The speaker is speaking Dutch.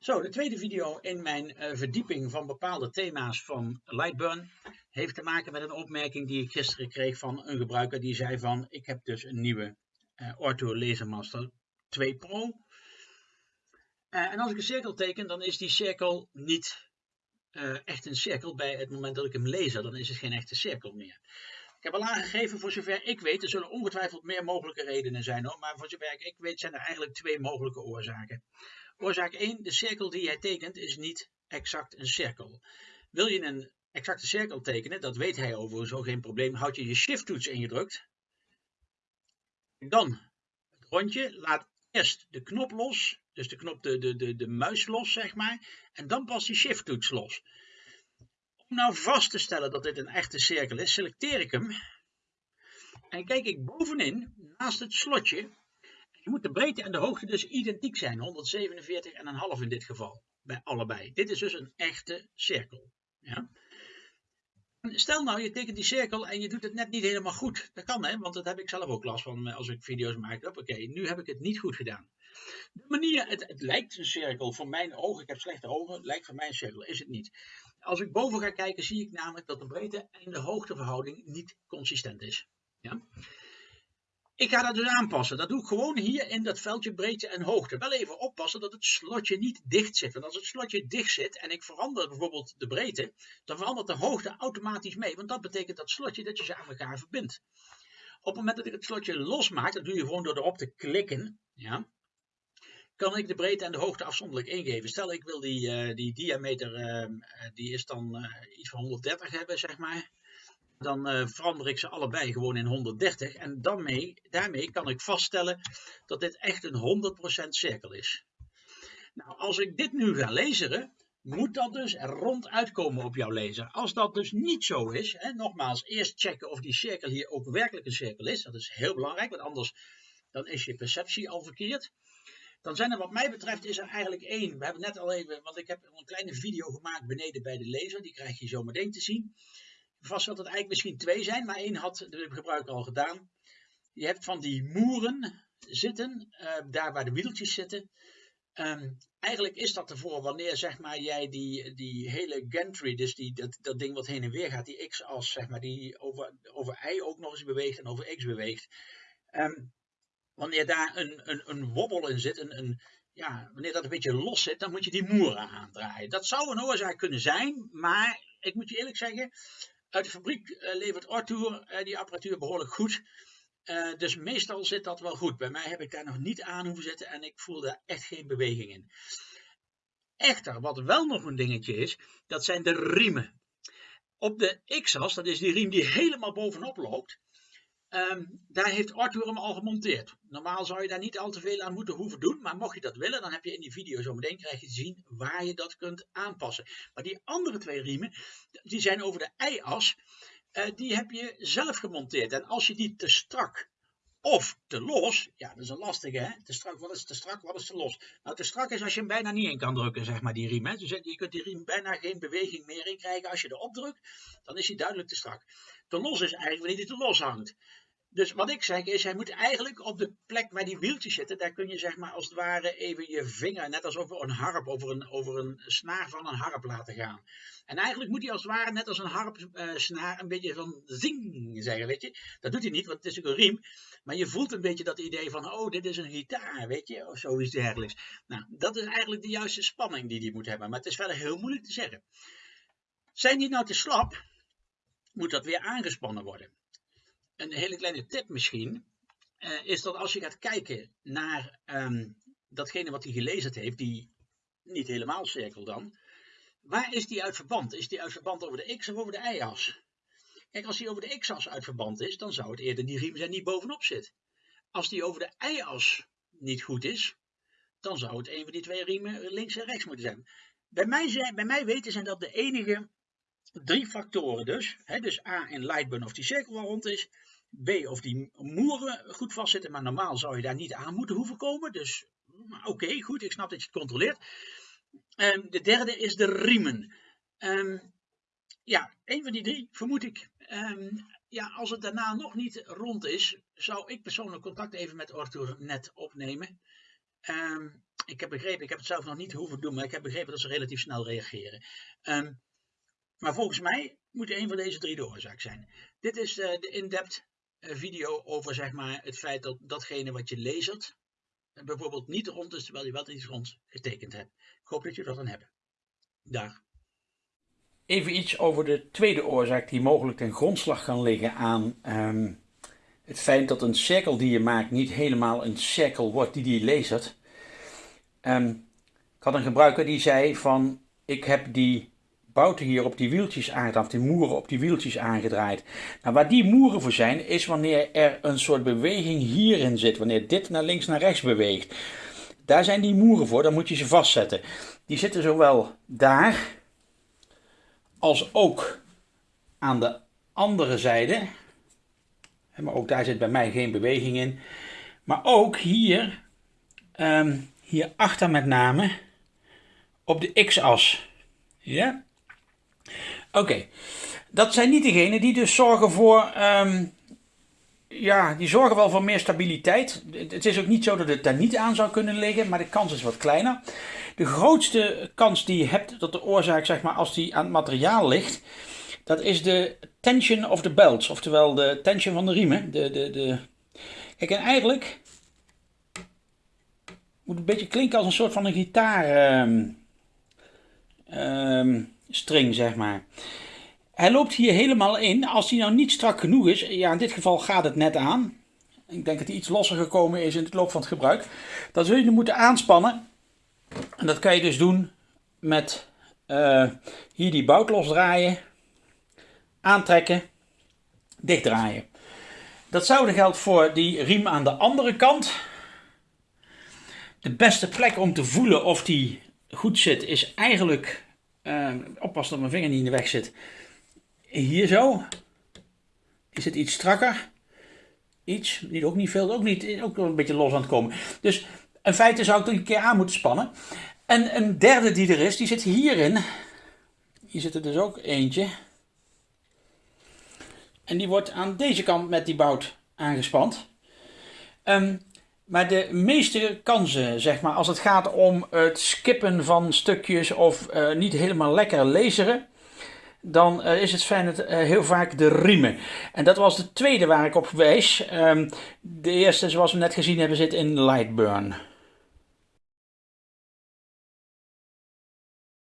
Zo, de tweede video in mijn uh, verdieping van bepaalde thema's van Lightburn heeft te maken met een opmerking die ik gisteren kreeg van een gebruiker die zei van ik heb dus een nieuwe uh, Ortho Lasermaster 2 Pro. Uh, en als ik een cirkel teken, dan is die cirkel niet echt een cirkel bij het moment dat ik hem laser. Dan is het geen echte cirkel meer. Ik heb al aangegeven, voor zover ik weet, er zullen ongetwijfeld meer mogelijke redenen zijn hoor, maar voor zover ik weet zijn er eigenlijk twee mogelijke oorzaken. Oorzaak 1, de cirkel die jij tekent is niet exact een cirkel. Wil je een exacte cirkel tekenen, dat weet hij overigens ook geen probleem, houd je je shift toets ingedrukt. Dan het rondje, laat eerst de knop los, dus de knop de, de, de, de muis los zeg maar, en dan pas die shift toets los. Om nou vast te stellen dat dit een echte cirkel is, selecteer ik hem en kijk ik bovenin, naast het slotje, je moet de breedte en de hoogte dus identiek zijn, 147,5 in dit geval, bij allebei. Dit is dus een echte cirkel. Ja? Stel nou, je tekent die cirkel en je doet het net niet helemaal goed. Dat kan hè, want dat heb ik zelf ook last van eh, als ik video's maak. Oké, nu heb ik het niet goed gedaan. De manier, het, het, lijkt een cirkel voor mijn ogen, ik heb slechte ogen, lijkt voor mij een cirkel, is het niet. Als ik boven ga kijken, zie ik namelijk dat de breedte en de hoogteverhouding niet consistent is. Ja? Ik ga dat dus aanpassen. Dat doe ik gewoon hier in dat veldje breedte en hoogte. Wel even oppassen dat het slotje niet dicht zit. Want als het slotje dicht zit en ik verander bijvoorbeeld de breedte, dan verandert de hoogte automatisch mee. Want dat betekent dat slotje dat je ze aan elkaar verbindt. Op het moment dat ik het slotje losmaak, dat doe je gewoon door erop te klikken, ja, kan ik de breedte en de hoogte afzonderlijk ingeven. Stel ik wil die, uh, die diameter, uh, die is dan uh, iets van 130 hebben, zeg maar dan uh, verander ik ze allebei gewoon in 130 en daarmee, daarmee kan ik vaststellen dat dit echt een 100% cirkel is. Nou, als ik dit nu ga lezen, moet dat dus ronduit komen op jouw laser. Als dat dus niet zo is, hè, nogmaals, eerst checken of die cirkel hier ook werkelijk een cirkel is. Dat is heel belangrijk, want anders dan is je perceptie al verkeerd. Dan zijn er wat mij betreft is er eigenlijk één. We hebben net al even, want ik heb een kleine video gemaakt beneden bij de laser. Die krijg je zo meteen te zien. Vast zal het eigenlijk misschien twee zijn, maar één had de gebruiker al gedaan. Je hebt van die moeren zitten, uh, daar waar de wieltjes zitten. Um, eigenlijk is dat ervoor wanneer zeg maar, jij die, die hele gantry, dus die, dat, dat ding wat heen en weer gaat, die x-as, zeg maar, die over, over y ook nog eens beweegt en over x beweegt. Um, wanneer daar een, een, een wobbel in zit, een, een, ja, wanneer dat een beetje los zit, dan moet je die moeren aandraaien. Dat zou een oorzaak kunnen zijn, maar ik moet je eerlijk zeggen, uit de fabriek uh, levert Arthur uh, die apparatuur behoorlijk goed. Uh, dus meestal zit dat wel goed. Bij mij heb ik daar nog niet aan hoeven zetten en ik voel daar echt geen beweging in. Echter, wat wel nog een dingetje is, dat zijn de riemen. Op de X-as, dat is die riem die helemaal bovenop loopt, Um, daar heeft Arthur hem al gemonteerd. Normaal zou je daar niet al te veel aan moeten hoeven doen, maar mocht je dat willen, dan heb je in die video zo meteen krijg je zien waar je dat kunt aanpassen. Maar die andere twee riemen, die zijn over de y-as, uh, die heb je zelf gemonteerd. En als je die te strak of te los, ja dat is een lastige hè, te strak, wat is te strak, wat is te los? Nou te strak is als je hem bijna niet in kan drukken, zeg maar die riem. Dus je kunt die riem bijna geen beweging meer in krijgen. Als je erop drukt, dan is hij duidelijk te strak. Te los is eigenlijk wanneer hij te los hangt. Dus wat ik zeg is, hij moet eigenlijk op de plek waar die wieltjes zitten, daar kun je zeg maar als het ware even je vinger, net als over een harp, over een, over een snaar van een harp laten gaan. En eigenlijk moet hij als het ware, net als een harpsnaar, uh, een beetje van zing zeggen, weet je. Dat doet hij niet, want het is ook een riem. Maar je voelt een beetje dat idee van, oh, dit is een gitaar, weet je, of zoiets dergelijks. Nou, dat is eigenlijk de juiste spanning die hij moet hebben. Maar het is verder heel moeilijk te zeggen. Zijn die nou te slap, moet dat weer aangespannen worden een hele kleine tip misschien, uh, is dat als je gaat kijken naar um, datgene wat hij gelezen heeft, die niet helemaal cirkel dan, waar is die uit verband? Is die uit verband over de x of over de y-as? Kijk, als die over de x-as uit verband is, dan zou het eerder die riem zijn die bovenop zit. Als die over de y-as niet goed is, dan zou het een van die twee riemen links en rechts moeten zijn. Bij mij, zijn, bij mij weten zijn dat de enige drie factoren dus. Hè, dus A in Lightburn of die cirkel wel rond is. B of die moeren goed vastzitten. Maar normaal zou je daar niet aan moeten hoeven komen. Dus oké, okay, goed, ik snap dat je het controleert. Um, de derde is de riemen. Um, ja, een van die drie vermoed ik. Um, ja, als het daarna nog niet rond is, zou ik persoonlijk contact even met Arthur net opnemen. ik heb begrepen, ik heb het zelf nog niet hoeven doen, maar ik heb begrepen dat ze relatief snel reageren. Ehm, maar volgens mij moet een van deze drie de oorzaak zijn. Dit is uh, de in-depth uh, video over zeg maar, het feit dat datgene wat je leest, bijvoorbeeld niet rond is, terwijl je wel iets rond getekend hebt. Ik hoop dat je dat dan hebt. Dag. Even iets over de tweede oorzaak die mogelijk ten grondslag kan liggen aan um, het feit dat een cirkel die je maakt niet helemaal een cirkel wordt die je leest. Um, ik had een gebruiker die zei van ik heb die bouten hier op die wieltjes aangedraaid, die moeren op die wieltjes aangedraaid. Nou, waar die moeren voor zijn, is wanneer er een soort beweging hierin zit, wanneer dit naar links naar rechts beweegt. Daar zijn die moeren voor, dan moet je ze vastzetten. Die zitten zowel daar, als ook aan de andere zijde. Maar ook daar zit bij mij geen beweging in. Maar ook hier, um, hier achter met name, op de x-as. Ja? Oké, dat zijn niet degenen die dus zorgen voor, um, ja, die zorgen wel voor meer stabiliteit. Het is ook niet zo dat het daar niet aan zou kunnen liggen, maar de kans is wat kleiner. De grootste kans die je hebt dat de oorzaak, zeg maar, als die aan het materiaal ligt, dat is de tension of the belts, oftewel de tension van de riemen. De, de, de... Kijk, en eigenlijk moet het een beetje klinken als een soort van een gitaar. Um, string, zeg maar. Hij loopt hier helemaal in. Als hij nou niet strak genoeg is, ja, in dit geval gaat het net aan. Ik denk dat hij iets losser gekomen is in het loop van het gebruik. Dan zul je hem moeten aanspannen. En dat kan je dus doen met uh, hier die bout losdraaien, aantrekken, dichtdraaien. Datzelfde geldt voor die riem aan de andere kant. De beste plek om te voelen of die goed zit is eigenlijk uh, oppassen dat mijn vinger niet in de weg zit. Hier zo. Die zit iets strakker. Iets, niet, ook niet veel, ook, niet, ook een beetje los aan het komen. Dus in feite zou ik het een keer aan moeten spannen. En een derde die er is, die zit hierin. Hier zit er dus ook eentje. En die wordt aan deze kant met die bout aangespand. Um, maar de meeste kansen, zeg maar, als het gaat om het skippen van stukjes of uh, niet helemaal lekker laseren, dan uh, is het fijn het, uh, heel vaak de riemen. En dat was de tweede waar ik op wijs. Um, de eerste, zoals we net gezien hebben, zit in Lightburn.